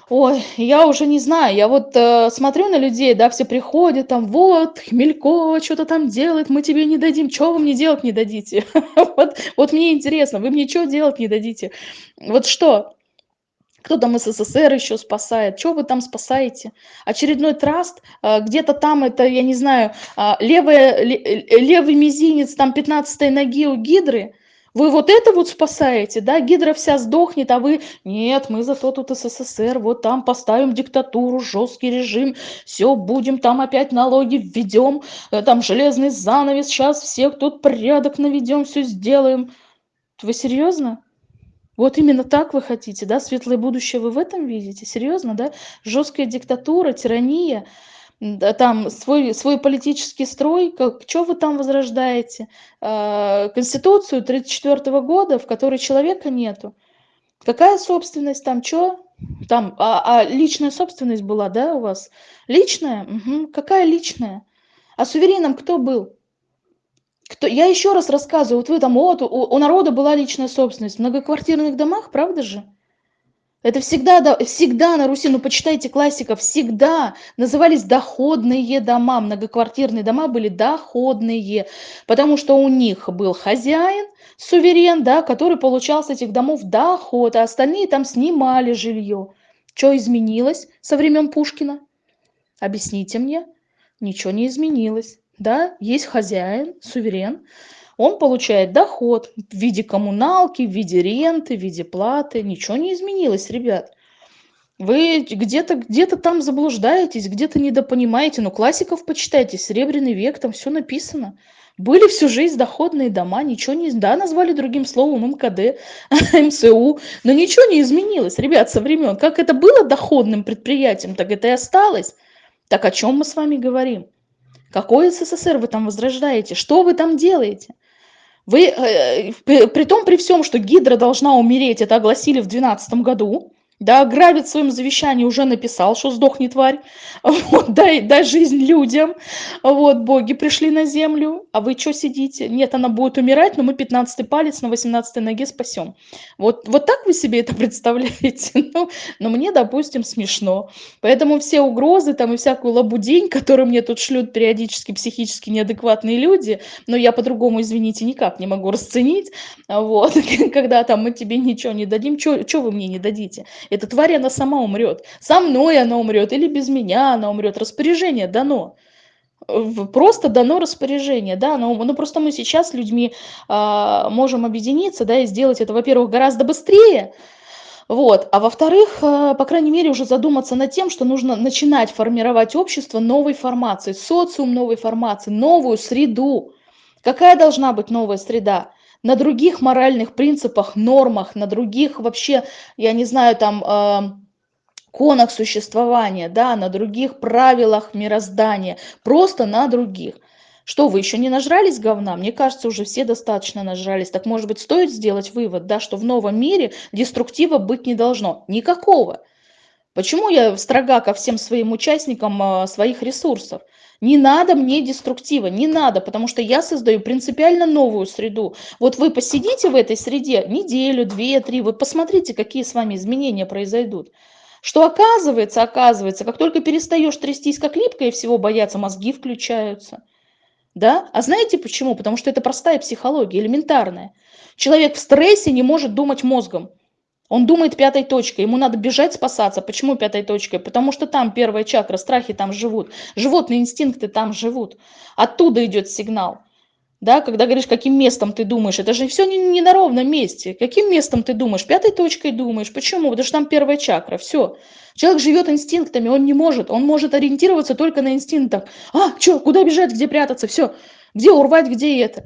Ой, я уже не знаю, я вот э, смотрю на людей, да, все приходят, там, вот, Хмелькова что-то там делает, мы тебе не дадим, что вы мне делать не дадите? (laughs) вот, вот мне интересно, вы мне что делать не дадите? Вот что? Кто там СССР еще спасает? Что вы там спасаете? Очередной траст? Э, где-то там это, я не знаю, э, левая, левый мизинец там 15 ноги у гидры? Вы вот это вот спасаете, да? Гидра вся сдохнет, а вы... Нет, мы зато тут СССР, вот там поставим диктатуру, жесткий режим, все, будем там опять налоги введем, э, там железный занавес, сейчас всех тут порядок наведем, все сделаем. Вы серьезно? Вот именно так вы хотите, да? Светлое будущее вы в этом видите? Серьезно, да? Жесткая диктатура, тирания – там свой, свой политический строй, как, что вы там возрождаете? Э, Конституцию 1934 года, в которой человека нету. Какая собственность там, что? Там, а, а личная собственность была, да, у вас? Личная? Угу. Какая личная? А сувереном кто был? Кто? Я еще раз рассказываю, вот вы там, вот, у, у народа была личная собственность в многоквартирных домах, правда же? Это всегда, да, всегда на Руси, ну почитайте классиков, всегда назывались доходные дома, многоквартирные дома были доходные, потому что у них был хозяин, суверен, да, который получал с этих домов доход, а остальные там снимали жилье. Что изменилось со времен Пушкина? Объясните мне. Ничего не изменилось. Да, есть хозяин, суверен, он получает доход в виде коммуналки, в виде ренты, в виде платы. Ничего не изменилось, ребят. Вы где-то где, -то, там заблуждаетесь, где-то недопонимаете. Но классиков почитайте, Серебряный век, там все написано. Были всю жизнь доходные дома, ничего не... Да, назвали другим словом МКД, (laughs) МСУ, но ничего не изменилось, ребят, со времен. Как это было доходным предприятием, так это и осталось. Так о чем мы с вами говорим? Какой СССР вы там возрождаете? Что вы там делаете? Вы, э, при том, при всем, что Гидра должна умереть, это огласили в 2012 году, да, Гравит в своем завещании уже написал, что сдохни, тварь, (laughs) вот, дай, дай жизнь людям, вот, боги пришли на землю, а вы что сидите? Нет, она будет умирать, но мы 15 палец на 18 ноге спасем. Вот, вот так вы себе это (laughs) представляете? Ну, но мне, допустим, смешно. Поэтому все угрозы там и всякую лабудень, которую мне тут шлют периодически психически неадекватные люди, но я по-другому, извините, никак не могу расценить, вот, (laughs) когда там мы тебе ничего не дадим, что вы мне не дадите? Эта тварь, она сама умрет. Со мной она умрет или без меня она умрет. Распоряжение дано. Просто дано распоряжение, да, но ну, просто мы сейчас с людьми э, можем объединиться, да, и сделать это, во-первых, гораздо быстрее, вот. А во-вторых, э, по крайней мере, уже задуматься над тем, что нужно начинать формировать общество новой формации, социум новой формации, новую среду. Какая должна быть новая среда? На других моральных принципах, нормах, на других вообще, я не знаю, там, э, конах существования, да, на других правилах мироздания, просто на других. Что, вы еще не нажрались говна? Мне кажется, уже все достаточно нажрались. Так, может быть, стоит сделать вывод, да, что в новом мире деструктива быть не должно? Никакого. Почему я строга ко всем своим участникам э, своих ресурсов? Не надо мне деструктива, не надо, потому что я создаю принципиально новую среду. Вот вы посидите в этой среде неделю, две, три, вы посмотрите, какие с вами изменения произойдут. Что оказывается, оказывается, как только перестаешь трястись как липко и всего бояться, мозги включаются. Да? А знаете почему? Потому что это простая психология, элементарная. Человек в стрессе не может думать мозгом. Он думает пятой точкой, ему надо бежать, спасаться. Почему пятой точкой? Потому что там первая чакра, страхи там живут, животные инстинкты там живут. Оттуда идет сигнал. Да, когда говоришь, каким местом ты думаешь, это же все не, не на ровном месте. Каким местом ты думаешь? Пятой точкой думаешь. Почему? Потому что там первая чакра, все. Человек живет инстинктами, он не может, он может ориентироваться только на инстинктах. А, что, куда бежать, где прятаться, все. Где урвать, где это.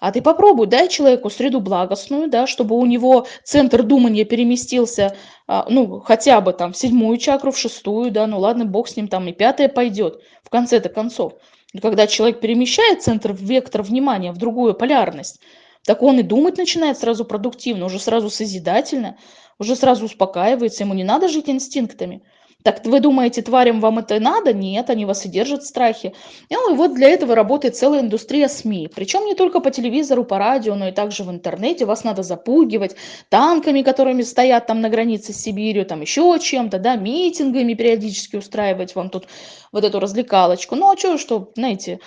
А ты попробуй, дай человеку среду благостную, да, чтобы у него центр думания переместился, а, ну, хотя бы там в седьмую чакру, в шестую, да, ну ладно, бог с ним, там и пятая пойдет в конце-то концов. когда человек перемещает центр, вектор внимания в другую полярность, так он и думать начинает сразу продуктивно, уже сразу созидательно, уже сразу успокаивается, ему не надо жить инстинктами. Так вы думаете, тварям вам это надо? Нет, они вас и держат в страхе. Ну и вот для этого работает целая индустрия СМИ. Причем не только по телевизору, по радио, но и также в интернете. Вас надо запугивать танками, которыми стоят там на границе с Сибирью, там еще чем-то, да, митингами периодически устраивать вам тут вот эту развлекалочку. Ну а что, что, знаете,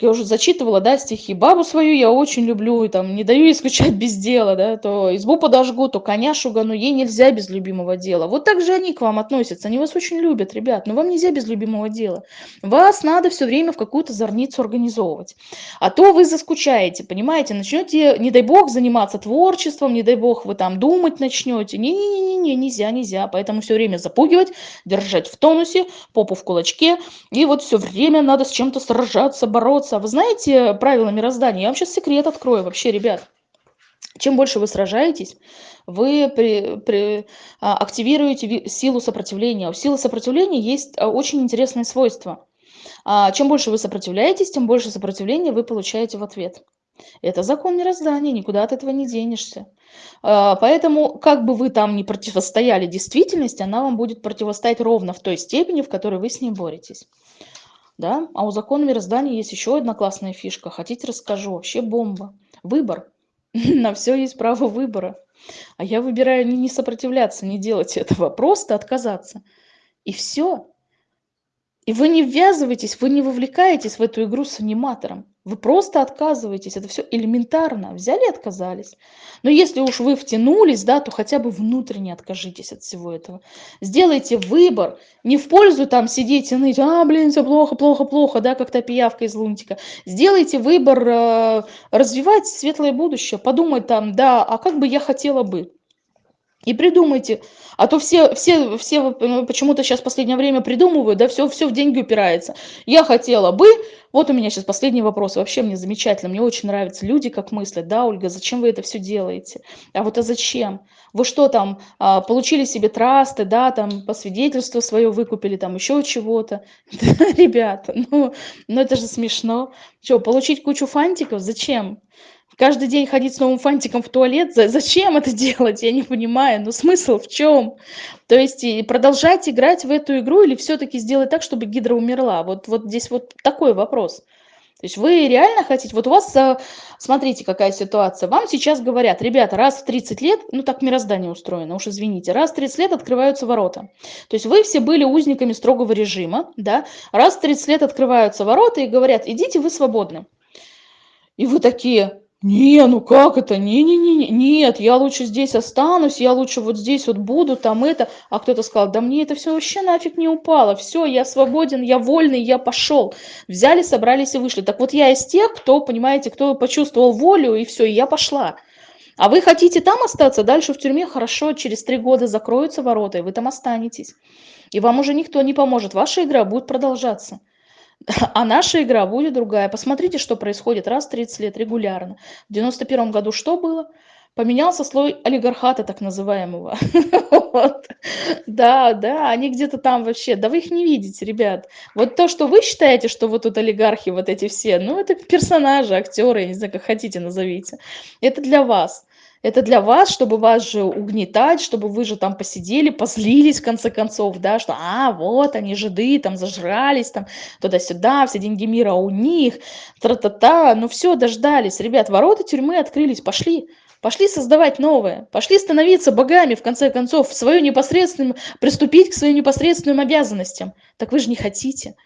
я уже зачитывала, да, стихи. Бабу свою я очень люблю, и там не даю ей скучать без дела, да, то избу подожгу, то коня шугану, ей нельзя без любимого дела. Вот так же они к вам относятся, они вас очень любят, ребят, но вам нельзя без любимого дела. Вас надо все время в какую-то зорницу организовывать. А то вы заскучаете, понимаете, начнете, не дай бог, заниматься творчеством, не дай бог, вы там думать начнете. Не-не-не, нельзя, нельзя. Поэтому все время запугивать, держать в тонусе, попу в кулачке, и вот все время надо с чем-то сражаться, бороться, бороться. Вы знаете правила мироздания? Я вам сейчас секрет открою вообще, ребят. Чем больше вы сражаетесь, вы при, при, а, активируете силу сопротивления. У силы сопротивления есть а, очень интересное свойство. А, чем больше вы сопротивляетесь, тем больше сопротивления вы получаете в ответ. Это закон мироздания, никуда от этого не денешься. Поэтому, как бы вы там ни противостояли действительности, она вам будет противостоять ровно в той степени, в которой вы с ней боретесь. Да? А у закона мироздания есть еще одна классная фишка. Хотите, расскажу. Вообще бомба. Выбор. (laughs) На все есть право выбора. А я выбираю не сопротивляться, не делать этого, просто отказаться. И все. И вы не ввязываетесь, вы не вовлекаетесь в эту игру с аниматором. Вы просто отказываетесь. Это все элементарно. Взяли и отказались. Но если уж вы втянулись, да, то хотя бы внутренне откажитесь от всего этого. Сделайте выбор. Не в пользу там сидеть и ныть, а, блин, все плохо, плохо, плохо, да, как та пиявка из лунтика. Сделайте выбор э, развивать светлое будущее. Подумать там, да, а как бы я хотела бы. И придумайте. А то все, все, все почему-то сейчас в последнее время придумывают, да, все, все в деньги упирается. Я хотела бы, вот у меня сейчас последний вопрос, вообще мне замечательно, мне очень нравятся люди, как мыслят, да, Ольга, зачем вы это все делаете? А вот а зачем? Вы что там, а, получили себе трасты, да, там, по свидетельству свое выкупили, там, еще чего-то? (laughs) Ребята, ну, ну это же смешно. Что, получить кучу фантиков? Зачем? Каждый день ходить с новым фантиком в туалет, зачем это (laughs) делать, я не понимаю, ну смысл в чем? То есть продолжать играть в эту игру или все-таки сделать так, чтобы гидра умерла? Вот, вот здесь вот такой вопрос. То есть вы реально хотите, вот у вас, а, смотрите, какая ситуация, вам сейчас говорят, ребята, раз в 30 лет, ну так мироздание устроено, уж извините, раз в 30 лет открываются ворота. То есть вы все были узниками строгого режима, да, раз в 30 лет открываются ворота и говорят, идите, вы свободны. И вы такие, не, ну как это? Не-не-не, нет, я лучше здесь останусь, я лучше вот здесь вот буду, там это. А кто-то сказал, да мне это все вообще нафиг не упало, все, я свободен, я вольный, я пошел. Взяли, собрались и вышли. Так вот я из тех, кто, понимаете, кто почувствовал волю и все, и я пошла. А вы хотите там остаться, дальше в тюрьме, хорошо, через три года закроются ворота, и вы там останетесь. И вам уже никто не поможет, ваша игра будет продолжаться. (laughs) А наша игра будет другая. Посмотрите, что происходит раз в 30 лет регулярно. В 91 году что было? Поменялся слой олигархата так называемого. (laughs) Да, да, они где-то там вообще, да вы их не видите, ребят. Вот то, что вы считаете, что вот тут олигархи вот эти все, ну это персонажи, актеры, не знаю, как хотите назовите. Это для вас. Это для вас, чтобы вас же угнетать, чтобы вы же там посидели, позлились в конце концов, да, что, а, вот они жиды, там зажрались, там туда-сюда, все деньги мира у них, тра-та-та, ну все, дождались. Ребят, ворота тюрьмы открылись, пошли. Пошли создавать новое, пошли становиться богами, в конце концов, в свою непосредственную, приступить к своим непосредственным обязанностям. Так вы же не хотите.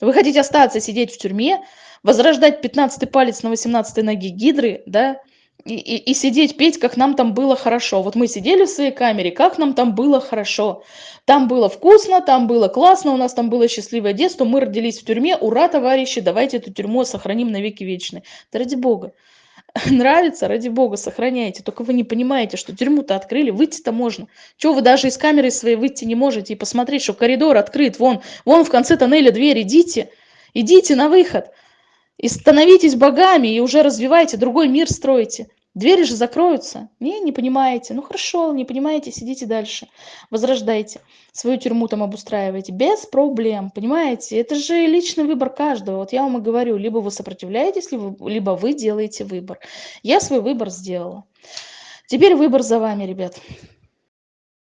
Вы хотите остаться сидеть в тюрьме, возрождать 15-й палец на 18-й ноге гидры, да, и, и, и сидеть петь, как нам там было хорошо. Вот мы сидели в своей камере, как нам там было хорошо. Там было вкусно, там было классно, у нас там было счастливое детство, мы родились в тюрьме, ура, товарищи, давайте эту тюрьму сохраним на веки вечные. Да ради бога. (laughs) Нравится, ради бога, сохраняйте. Только вы не понимаете, что тюрьму-то открыли, выйти-то можно. Чего вы даже из камеры своей выйти не можете и посмотреть, что коридор открыт, вон, вон в конце тоннеля дверь, идите, идите на выход. И становитесь богами, и уже развивайте, другой мир строите. Двери же закроются. Не, не понимаете. Ну хорошо, не понимаете, сидите дальше. Возрождайте. Свою тюрьму там обустраивайте. Без проблем, понимаете? Это же личный выбор каждого. Вот я вам и говорю, либо вы сопротивляетесь, либо, либо вы делаете выбор. Я свой выбор сделала. Теперь выбор за вами, ребят.